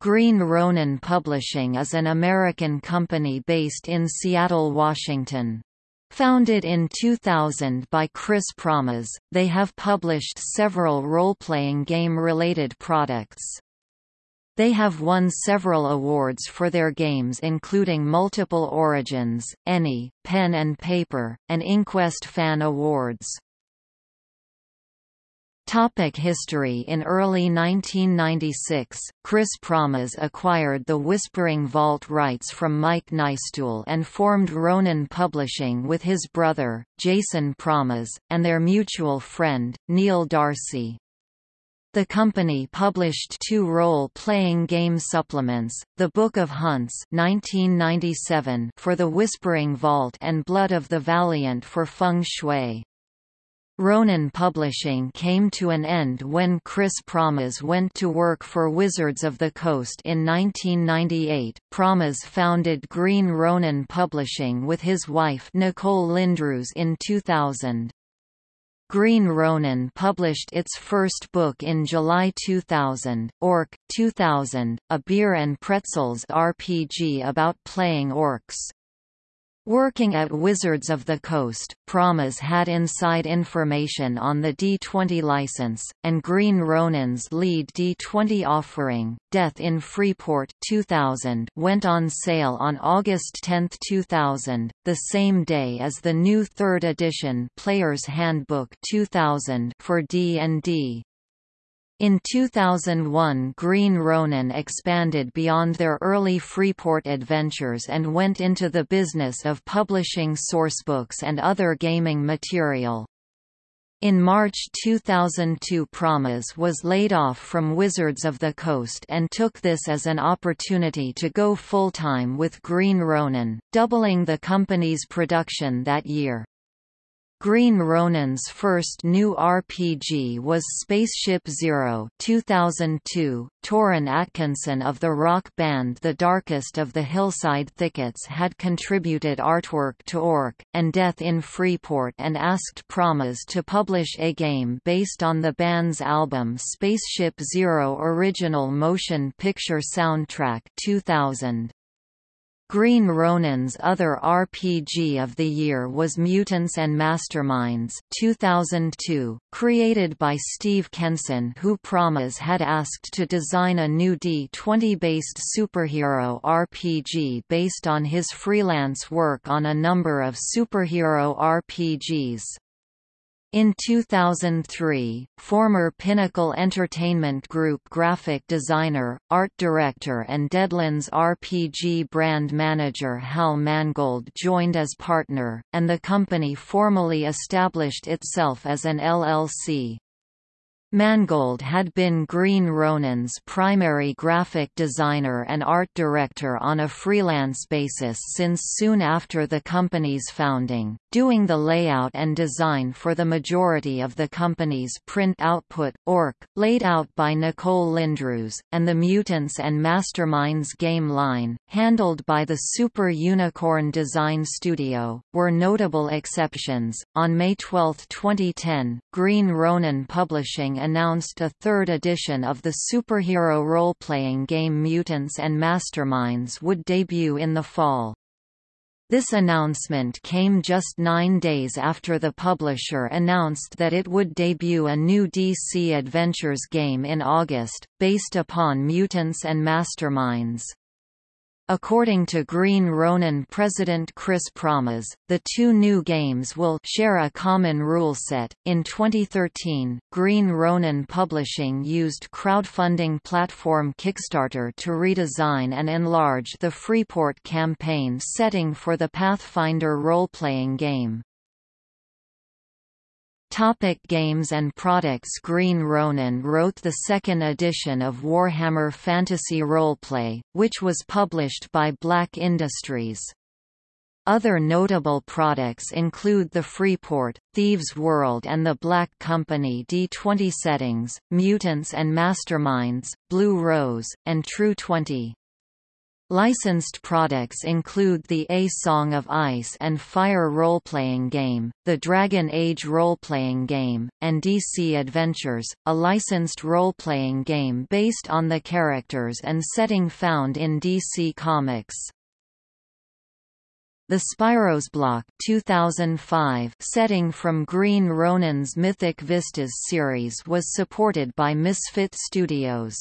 Green Ronin Publishing is an American company based in Seattle, Washington. Founded in 2000 by Chris Pramas, they have published several role-playing game-related products. They have won several awards for their games including multiple Origins, ENnie, Pen and Paper, and Inquest Fan Awards. Topic history In early 1996, Chris Pramas acquired the Whispering Vault rights from Mike Nystuen and formed Ronin Publishing with his brother, Jason Pramas, and their mutual friend, Neil Darcy. The company published two role-playing game supplements, The Book of Hunts 1997 for the Whispering Vault and Blood of the Valiant for Feng Shui. Ronin Publishing came to an end when Chris Pramas went to work for Wizards of the Coast in 1998. Pramas founded Green Ronin Publishing with his wife Nicole Lindroos in 2000. Green Ronin published its first book in July 2000, Orc 2000, a beer and pretzels RPG about playing orcs. Working at Wizards of the Coast, Pramas had inside information on the D20 license, and Green Ronin's lead D20 offering, Death in Freeport 2000 went on sale on August 10, 2000, the same day as the new third edition Player's Handbook 2000 for D&D. In 2001 Green Ronin expanded beyond their early Freeport adventures and went into the business of publishing sourcebooks and other gaming material. In March 2002 Pramas was laid off from Wizards of the Coast and took this as an opportunity to go full-time with Green Ronin, doubling the company's production that year. Green Ronin's first new RPG was Spaceship Zero 2002. Toren Atkinson of the rock band The Darkest of the Hillside Thickets had contributed artwork to Orc, and Death in Freeport and asked Pramas to publish a game based on the band's album Spaceship Zero original motion picture soundtrack 2000. Green Ronin's other RPG of the year was Mutants and Masterminds 2002, created by Steve Kenson who Pramas had asked to design a new D20-based superhero RPG based on his freelance work on a number of superhero RPGs. In 2003, former Pinnacle Entertainment Group graphic designer, art director and Deadlands RPG brand manager Hal Mangold joined as partner, and the company formally established itself as an LLC. Mangold had been Green Ronin's primary graphic designer and art director on a freelance basis since soon after the company's founding, doing the layout and design for the majority of the company's print output, Orc, laid out by Nicole Lindroos, and the Mutants and Masterminds game line, handled by the Super Unicorn Design Studio, were notable exceptions. On May 12, 2010, Green Ronin Publishing announced a third edition of the superhero role-playing game Mutants and Masterminds would debut in the fall. This announcement came just nine days after the publisher announced that it would debut a new DC Adventures game in August, based upon Mutants and Masterminds. According to Green Ronin president Chris Pramas, the two new games will share a common rule set. In 2013, Green Ronin Publishing used crowdfunding platform Kickstarter to redesign and enlarge the Freeport campaign setting for the Pathfinder role-playing game. Topic games and products Green Ronin wrote the second edition of Warhammer Fantasy Roleplay, which was published by Black Industries. Other notable products include the Freeport, Thieves World and the Black Company D20 settings, Mutants and Masterminds, Blue Rose, and True 20. Licensed products include the A Song of Ice and Fire role-playing game, the Dragon Age role-playing game, and DC Adventures, a licensed role-playing game based on the characters and setting found in DC Comics. The Spyros block 2005 setting from Green Ronin's Mythic Vistas series was supported by Misfit Studios.